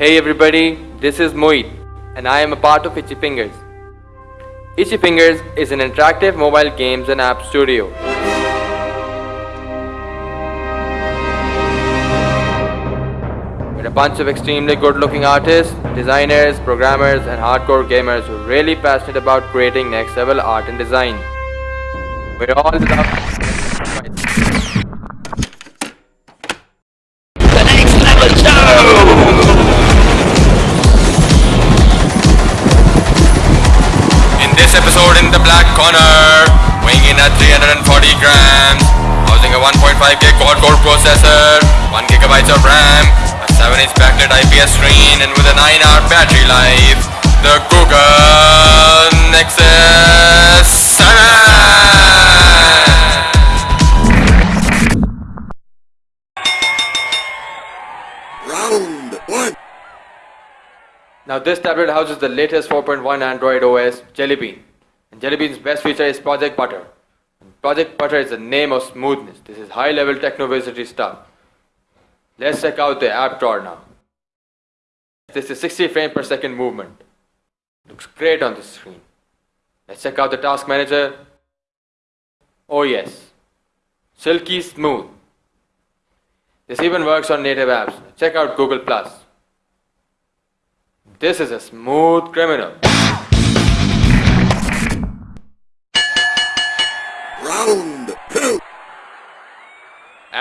Hey everybody, this is Moit and I am a part of Itchy Fingers. Itchy Fingers is an interactive mobile games and app studio. We're a bunch of extremely good looking artists, designers, programmers and hardcore gamers who are really passionate about creating next level art and design. We're all episode in the black corner, weighing in at 340 grams, housing a 1.5 gig quad core processor, 1 gigabytes of RAM, a 7 inch backlit IPS screen, and with a 9 hour battery life, the Google Nexus 7! Round one. Now this tablet houses the latest 4.1 Android OS Jelly Bean. And Jelly Bean's best feature is Project Butter. And Project Butter is the name of smoothness. This is high level technovisity stuff. Let's check out the app drawer now. This is 60 frames per second movement. Looks great on the screen. Let's check out the task manager. Oh yes. Silky smooth. This even works on native apps. Check out Google Plus. This is a smooth criminal.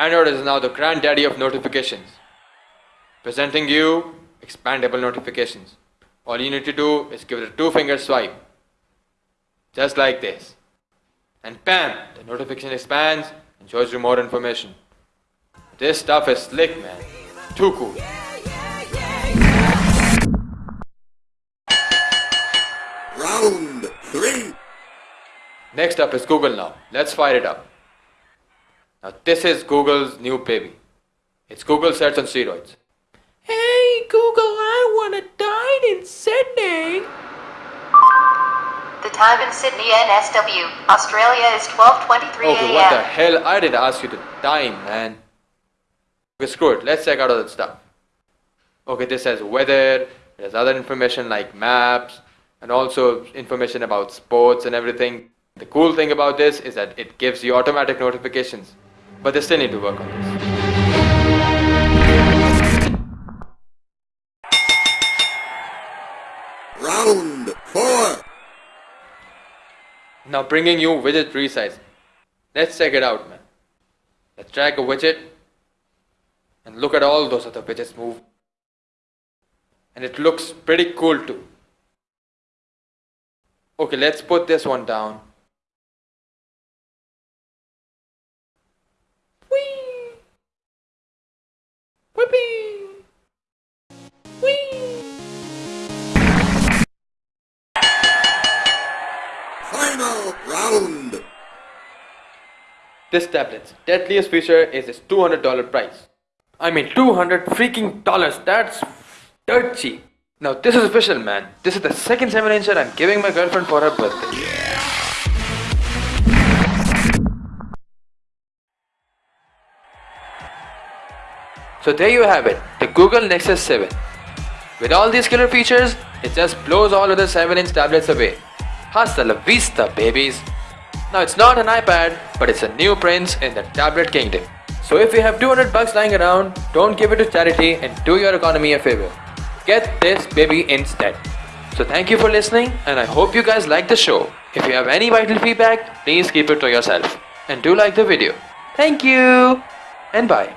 Android is now the granddaddy of notifications. Presenting you expandable notifications. All you need to do is give it a two finger swipe. Just like this. And bam! The notification expands and shows you more information. This stuff is slick, man. Too cool. Round three. Next up is Google now. Let's fire it up. Now this is Google's new baby. It's Google search on steroids. Hey Google, I want to dine in Sydney. The time in Sydney NSW, Australia is 12:23 Okay, what the hell? I didn't ask you to dine, man. Okay, screw it. Let's check out all that stuff. Okay, this has weather, there's other information like maps, and also information about sports and everything. The cool thing about this is that it gives you automatic notifications, but they still need to work on this. Round four. Now bringing you widget resize. Let's check it out, man. Let's drag a widget and look at all those other widgets move. And it looks pretty cool too. Okay, let's put this one down. Whee! Whippy! Whee! Final round. This tablet's deadliest feature is its $200 price. I mean 200 freaking dollars, that's dirt cheap. Now this is official man. This is the second 7 incher I'm giving my girlfriend for her birthday. So there you have it, the Google Nexus 7. With all these killer features, it just blows all other 7 inch tablets away. Hasta la vista, babies! Now it's not an iPad, but it's a new prince in the tablet kingdom. So if you have 200 bucks lying around, don't give it to charity and do your economy a favor. Get this baby instead. So thank you for listening and I hope you guys like the show. If you have any vital feedback, please keep it to yourself. And do like the video. Thank you and bye.